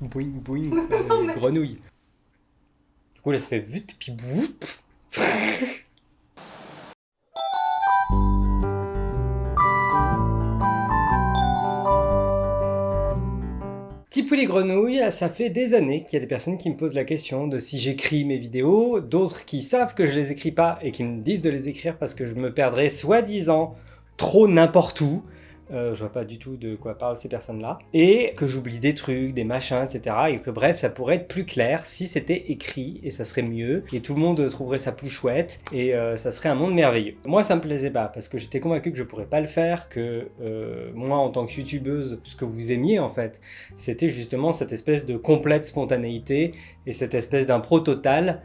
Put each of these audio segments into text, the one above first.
Boing boing, euh, grenouille. Du coup là ça fait vut puis boup. Tipou les grenouilles, ça fait des années qu'il y a des personnes qui me posent la question de si j'écris mes vidéos, d'autres qui savent que je les écris pas et qui me disent de les écrire parce que je me perdrais soi-disant trop n'importe où. Euh, je vois pas du tout de quoi parlent ces personnes-là, et que j'oublie des trucs, des machins, etc. Et que bref, ça pourrait être plus clair si c'était écrit, et ça serait mieux, et tout le monde trouverait ça plus chouette, et euh, ça serait un monde merveilleux. Moi, ça me plaisait pas, parce que j'étais convaincu que je pourrais pas le faire, que euh, moi, en tant que youtubeuse, ce que vous aimiez, en fait, c'était justement cette espèce de complète spontanéité, et cette espèce d'impro total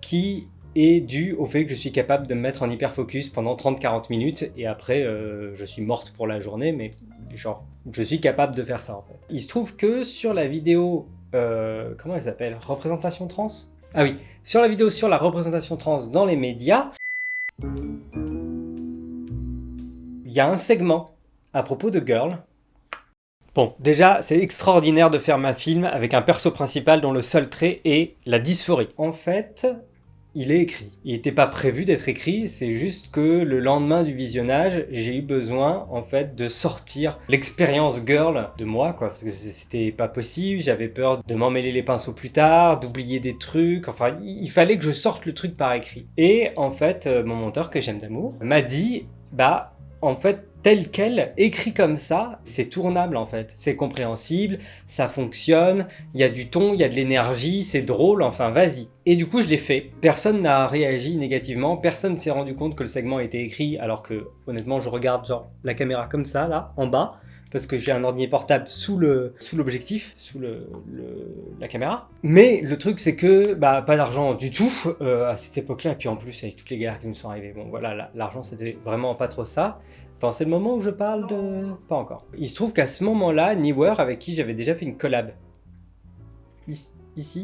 qui est dû au fait que je suis capable de me mettre en hyper focus pendant 30-40 minutes et après euh, je suis morte pour la journée mais genre je suis capable de faire ça en fait. Il se trouve que sur la vidéo, euh, comment elle s'appelle? Représentation trans? Ah oui, sur la vidéo sur la représentation trans dans les médias, il y a un segment à propos de Girl Bon, déjà, c'est extraordinaire de faire ma film avec un perso principal dont le seul trait est la dysphorie. En fait, il est écrit. Il n'était pas prévu d'être écrit, c'est juste que le lendemain du visionnage, j'ai eu besoin en fait de sortir l'expérience girl de moi, quoi, parce que c'était pas possible, j'avais peur de m'emmêler les pinceaux plus tard, d'oublier des trucs, enfin il fallait que je sorte le truc par écrit. Et en fait, euh, mon monteur que j'aime d'amour m'a dit, bah en fait tel quel, écrit comme ça, c'est tournable en fait. C'est compréhensible, ça fonctionne, il y a du ton, il y a de l'énergie, c'est drôle, enfin vas-y. Et du coup je l'ai fait. Personne n'a réagi négativement, personne s'est rendu compte que le segment était écrit alors que honnêtement je regarde genre la caméra comme ça là, en bas, parce que j'ai un ordinateur portable sous le sous l'objectif, sous le, la caméra. Mais le truc c'est que bah pas d'argent du tout euh, à cette époque-là, et puis en plus avec toutes les galères qui nous sont arrivées, bon voilà, l'argent c'était vraiment pas trop ça. Attends, c'est le moment où je parle de... Pas encore. Il se trouve qu'à ce moment-là, Newer, avec qui j'avais déjà fait une collab,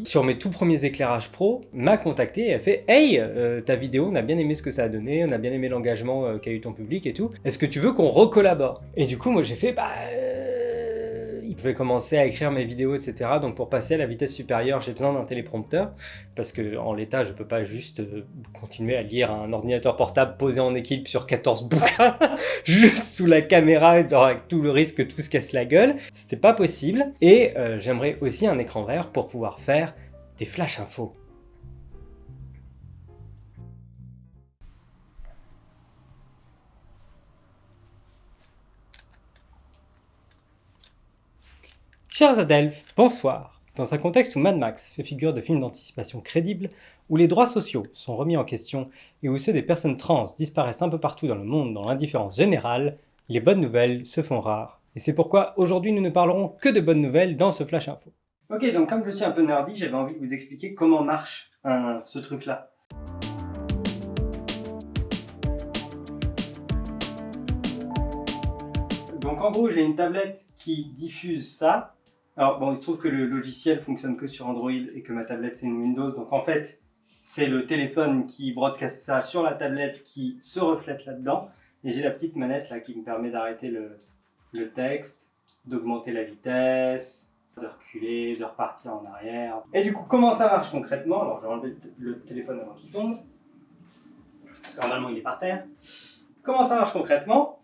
sur mes tout premiers éclairages pro, m'a contacté et a fait « Hey, euh, ta vidéo, on a bien aimé ce que ça a donné, on a bien aimé l'engagement euh, qu'a eu ton public et tout. Est-ce que tu veux qu'on recollabore ?» Et du coup, moi j'ai fait « Bah... Je vais commencer à écrire mes vidéos, etc. Donc pour passer à la vitesse supérieure, j'ai besoin d'un téléprompteur, parce que en l'état, je peux pas juste euh, continuer à lire un ordinateur portable posé en équipe sur 14 bouquins, juste sous la caméra, avec tout le risque que tout se casse la gueule. C'était pas possible. Et euh, j'aimerais aussi un écran vert pour pouvoir faire des flash infos. Chers Adelphes, bonsoir. Dans un contexte où Mad Max fait figure de film d'anticipation crédible, où les droits sociaux sont remis en question et où ceux des personnes trans disparaissent un peu partout dans le monde dans l'indifférence générale, les bonnes nouvelles se font rares. Et c'est pourquoi aujourd'hui nous ne parlerons que de bonnes nouvelles dans ce Flash Info. Ok, donc comme je suis un peu nerdy, j'avais envie de vous expliquer comment marche ce truc-là. Donc en gros, j'ai une tablette qui diffuse ça, alors bon, il se trouve que le logiciel fonctionne que sur Android et que ma tablette c'est une Windows, donc en fait c'est le téléphone qui broadcast ça sur la tablette qui se reflète là-dedans, et j'ai la petite manette là qui me permet d'arrêter le, le texte, d'augmenter la vitesse, de reculer, de repartir en arrière. Et du coup, comment ça marche concrètement? Alors, je vais enlever le téléphone avant qu'il tombe, parce que normalement il est par terre. Comment ça marche concrètement?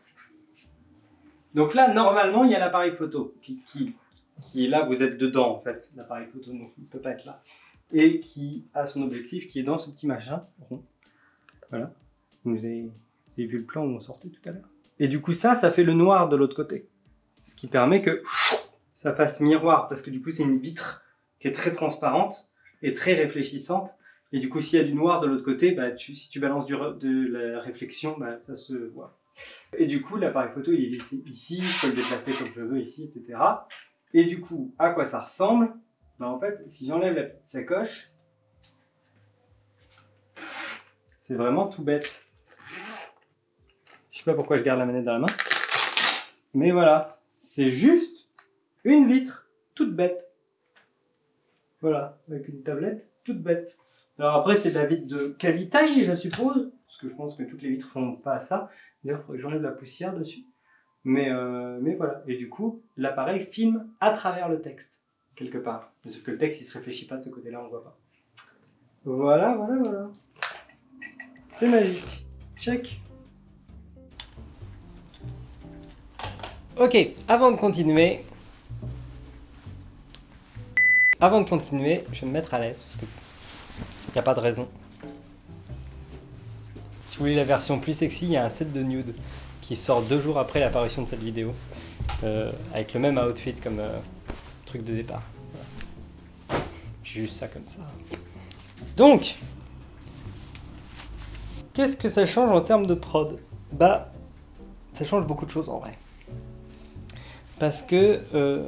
Donc là, normalement, il y a l'appareil photo qui, qui qui est là, vous êtes dedans en fait, l'appareil photo, donc il ne peut pas être là. Et qui a son objectif qui est dans ce petit machin rond. Voilà. Vous avez, vu le plan où on sortait tout à l'heure. Et du coup ça, ça fait le noir de l'autre côté. Ce qui permet que ça fasse miroir, parce que du coup c'est une vitre qui est très transparente et très réfléchissante. Et du coup s'il y a du noir de l'autre côté, bah, si tu balances du, de la réflexion, bah, ça se voit. Et du coup l'appareil photo il est ici, je peux le déplacer comme je veux ici, etc. Et du coup, à quoi ça ressemble? Ben En fait, si j'enlève la petite sacoche, c'est vraiment tout bête. Je sais pas pourquoi je garde la manette dans la main. Mais voilà, c'est juste une vitre toute bête. Voilà, avec une tablette toute bête. Alors après, c'est de la vitre de qualité, je suppose, parce que je pense que toutes les vitres font pas ça. D'ailleurs, il faudrait que j'enlève la poussière dessus. Mais, euh, mais voilà. Et du coup, l'appareil filme à travers le texte. quelque part. Sauf que le texte, il se réfléchit pas de ce côté-là, on voit pas. Voilà, voilà, voilà. C'est magique. Check. Ok, avant de continuer... Avant de continuer, je vais me mettre à l'aise, parce que... Il n'y a pas de raison. Si vous voulez la version plus sexy, il y a un set de nude qui sort deux jours après l'apparition de cette vidéo. Euh, avec le même outfit comme euh, truc de départ. J'ai juste ça comme ça. Donc, qu'est-ce que ça change en termes de prod? Bah, ça change beaucoup de choses en vrai. Parce que euh,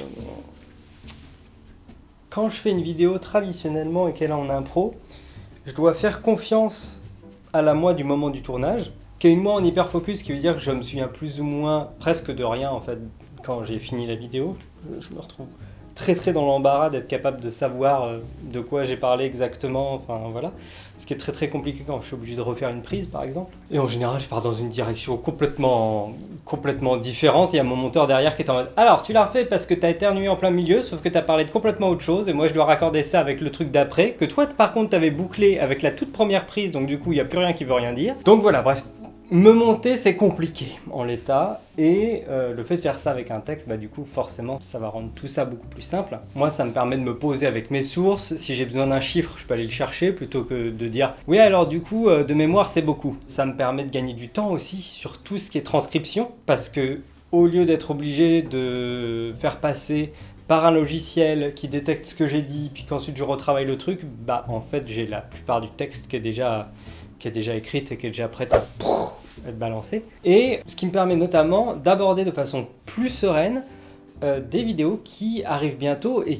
quand je fais une vidéo traditionnellement et qu'elle est en impro, je dois faire confiance à la moi du moment du tournage, qui est une moi en hyper focus, qui veut dire que je me souviens plus ou moins presque de rien en fait quand j'ai fini la vidéo. Je me retrouve très très dans l'embarras d'être capable de savoir euh, de quoi j'ai parlé exactement, enfin voilà. Ce qui est très très compliqué quand je suis obligé de refaire une prise par exemple. Et en général je pars dans une direction complètement, complètement différente, il y a mon monteur derrière qui est en mode « Alors tu l'as refait parce que t'as éternué en plein milieu, sauf que t'as parlé de complètement autre chose, et moi je dois raccorder ça avec le truc d'après, que toi par contre t'avais bouclé avec la toute première prise, donc du coup il n'y a plus rien qui veut rien dire. » Donc voilà, bref, me monter, c'est compliqué en l'état, et euh, le fait de faire ça avec un texte, bah, du coup, forcément, ça va rendre tout ça beaucoup plus simple. Moi, ça me permet de me poser avec mes sources. Si j'ai besoin d'un chiffre, je peux aller le chercher, plutôt que de dire « Oui, alors du coup, euh, de mémoire, c'est beaucoup ». Ça me permet de gagner du temps aussi sur tout ce qui est transcription, parce que au lieu d'être obligé de faire passer par un logiciel qui détecte ce que j'ai dit, puis qu'ensuite je retravaille le truc, bah en fait j'ai la plupart du texte qui est déjà qui est déjà écrite et qui est déjà prête à être balancée. Et ce qui me permet notamment d'aborder de façon plus sereine euh, des vidéos qui arrivent bientôt et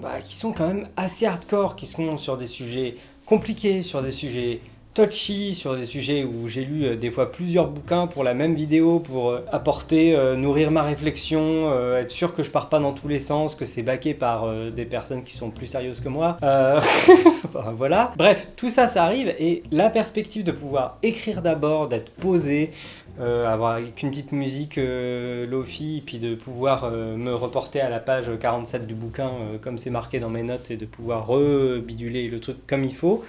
bah, qui sont quand même assez hardcore, qui sont sur des sujets compliqués, sur des sujets touchy sur des sujets où j'ai lu euh, des fois plusieurs bouquins pour la même vidéo pour euh, apporter, euh, nourrir ma réflexion, être sûr que je pars pas dans tous les sens, que c'est baqué par des personnes qui sont plus sérieuses que moi. voilà. Bref, tout ça, ça arrive et la perspective de pouvoir écrire d'abord, d'être posé, avoir une petite musique lofi, puis de pouvoir me reporter à la page 47 du bouquin comme c'est marqué dans mes notes et de pouvoir rebiduler le truc comme il faut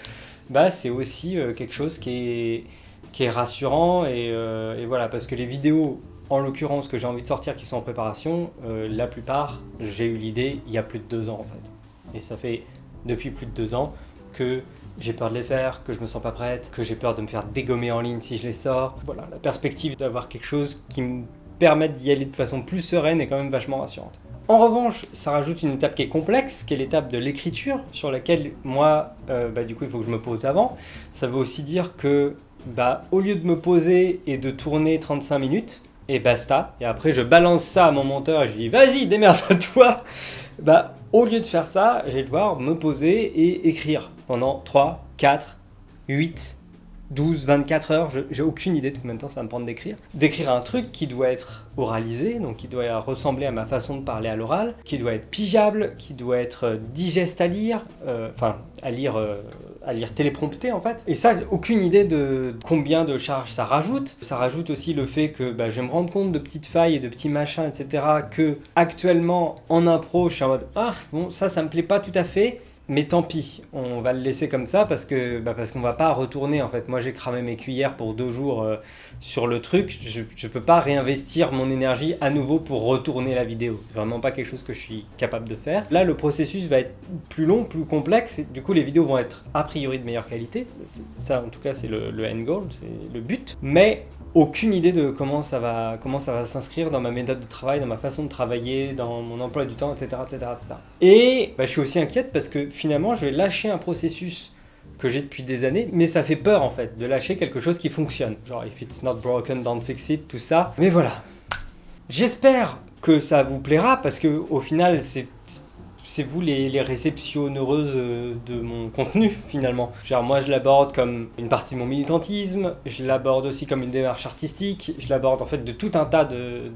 bah, c'est aussi euh, quelque chose qui est, qui est rassurant. Et, euh, et, voilà, parce que les vidéos, en l'occurrence, que j'ai envie de sortir qui sont en préparation, euh, la plupart, j'ai eu l'idée il y a plus de deux ans en fait. Et ça fait depuis plus de deux ans que j'ai peur de les faire, que je me sens pas prête, que j'ai peur de me faire dégommer en ligne si je les sors. Voilà, la perspective d'avoir quelque chose qui me permette d'y aller de façon plus sereine est quand même vachement rassurante. En revanche, ça rajoute une étape qui est complexe, qui est l'étape de l'écriture, sur laquelle moi, euh, bah, du coup, il faut que je me pose avant. Ça veut aussi dire que, bah, au lieu de me poser et de tourner 35 minutes, et basta, et après je balance ça à mon monteur et je lui dis « Vas-y, démerde-toi » Bah, au lieu de faire ça, je vais devoir me poser et écrire pendant 3, 4, 8, 12, 24 heures, j'ai aucune idée de combien de temps ça va me prendre d'écrire. D'écrire un truc qui doit être oralisé, donc qui doit ressembler à ma façon de parler à l'oral, qui doit être pigeable, qui doit être euh, digeste à lire, euh, enfin à lire, euh, à lire téléprompté en fait. Et ça, aucune idée de combien de charges ça rajoute. Ça rajoute aussi le fait que bah, je vais me rendre compte de petites failles et de petits machins, etc. que actuellement en impro, je suis en mode ah bon ça, ça me plaît pas tout à fait mais tant pis, on va le laisser comme ça parce que bah parce qu'on va pas retourner en fait. Moi j'ai cramé mes cuillères pour deux jours euh, sur le truc, je, je peux pas réinvestir mon énergie à nouveau pour retourner la vidéo. Vraiment pas quelque chose que je suis capable de faire. Là le processus va être plus long, plus complexe, du coup les vidéos vont être a priori de meilleure qualité. Ça en tout cas c'est le, le end goal, c'est le but. Mais aucune idée de comment ça va, comment ça va s'inscrire dans ma méthode de travail, dans ma façon de travailler, dans mon emploi du temps, etc. etc., etc. Et bah, je suis aussi inquiète parce que finalement, je vais lâcher un processus que j'ai depuis des années, mais ça fait peur en fait, de lâcher quelque chose qui fonctionne. Genre, if it's not broken, don't fix it, tout ça. Mais voilà. J'espère que ça vous plaira parce que au final, c'est vous les, les réceptionneuses euh, de mon contenu finalement. Genre, moi je l'aborde comme une partie de mon militantisme, je l'aborde aussi comme une démarche artistique, je l'aborde en fait de tout un tas de,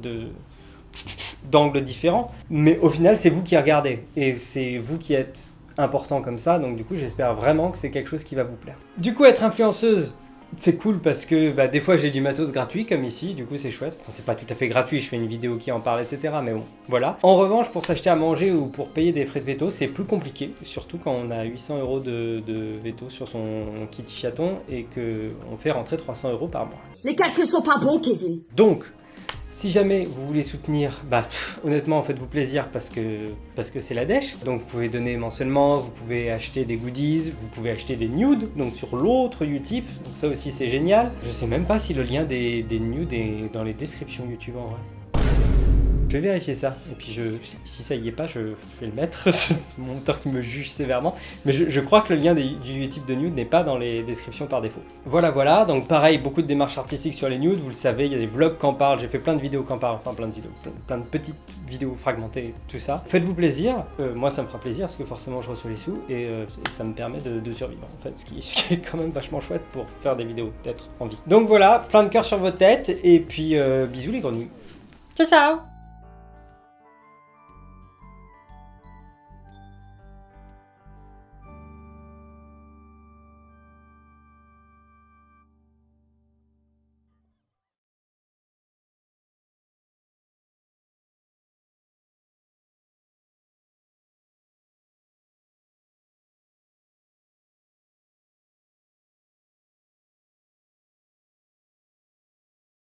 d'angles différents, mais au final c'est vous qui regardez et c'est vous qui êtes important comme ça, donc du coup j'espère vraiment que c'est quelque chose qui va vous plaire. Du coup être influenceuse, c'est cool parce que bah, des fois j'ai du matos gratuit comme ici, du coup c'est chouette. Enfin, c'est pas tout à fait gratuit, je fais une vidéo qui en parle, etc. Mais bon, voilà. En revanche, pour s'acheter à manger ou pour payer des frais de veto, c'est plus compliqué, surtout quand on a 800 euros de, de veto sur son kitty chaton et qu'on fait rentrer 300 euros par mois. Les calculs sont pas bons, Kevin. Donc, si jamais vous voulez soutenir, bah honnêtement faites-vous plaisir parce que c'est la dèche. Donc vous pouvez donner mensuellement, vous pouvez acheter des goodies, vous pouvez acheter des nudes, donc sur l'autre Utip, ça aussi c'est génial. Je sais même pas si le lien des nudes est dans les descriptions YouTube en vrai. Je vais vérifier ça, et puis je, si ça y est pas, je, vais le mettre, mon qui me juge sévèrement, mais je, crois que le lien du type de nude n'est pas dans les descriptions par défaut. Voilà, voilà, donc pareil, beaucoup de démarches artistiques sur les nudes, vous le savez, il y a des vlogs qui en parlent, j'ai fait plein de vidéos qui en parlent, enfin plein de vidéos, plein, de petites vidéos fragmentées, tout ça. Faites-vous plaisir, euh, moi ça me fera plaisir, parce que forcément je reçois les sous, et euh, ça me permet de, survivre, en fait, ce qui, est quand même vachement chouette pour faire des vidéos, peut-être en vie. Donc voilà, plein de cœur sur vos têtes, et puis euh, bisous les grenouilles. Ciao ciao